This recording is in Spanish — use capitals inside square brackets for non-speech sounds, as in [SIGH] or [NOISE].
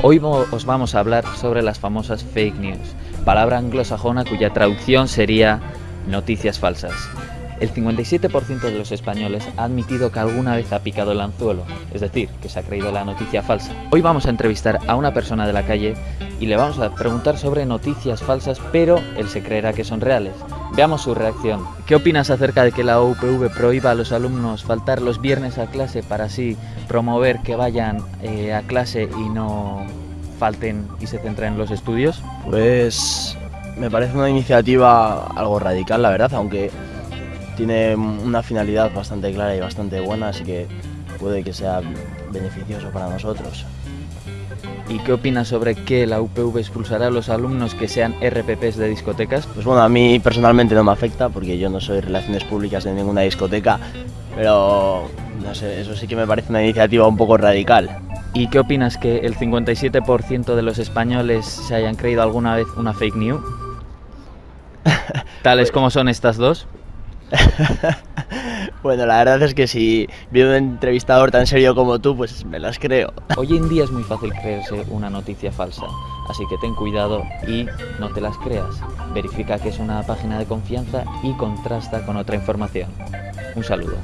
Hoy os vamos a hablar sobre las famosas fake news, palabra anglosajona cuya traducción sería noticias falsas. El 57% de los españoles ha admitido que alguna vez ha picado el anzuelo, es decir, que se ha creído la noticia falsa. Hoy vamos a entrevistar a una persona de la calle y le vamos a preguntar sobre noticias falsas, pero él se creerá que son reales. Veamos su reacción. ¿Qué opinas acerca de que la UPV prohíba a los alumnos faltar los viernes a clase para así promover que vayan eh, a clase y no falten y se centren en los estudios? Pues me parece una iniciativa algo radical, la verdad, aunque tiene una finalidad bastante clara y bastante buena, así que puede que sea beneficioso para nosotros. ¿Y qué opinas sobre que la UPV expulsará a los alumnos que sean RPPs de discotecas? Pues bueno, a mí personalmente no me afecta porque yo no soy relaciones públicas de ninguna discoteca, pero no sé, eso sí que me parece una iniciativa un poco radical. ¿Y qué opinas que el 57% de los españoles se hayan creído alguna vez una fake news? [LAUGHS] Tales como son estas dos. [LAUGHS] bueno, la verdad es que si viene un entrevistador tan serio como tú, pues me las creo. Hoy en día es muy fácil creerse una noticia falsa, así que ten cuidado y no te las creas. Verifica que es una página de confianza y contrasta con otra información. Un saludo.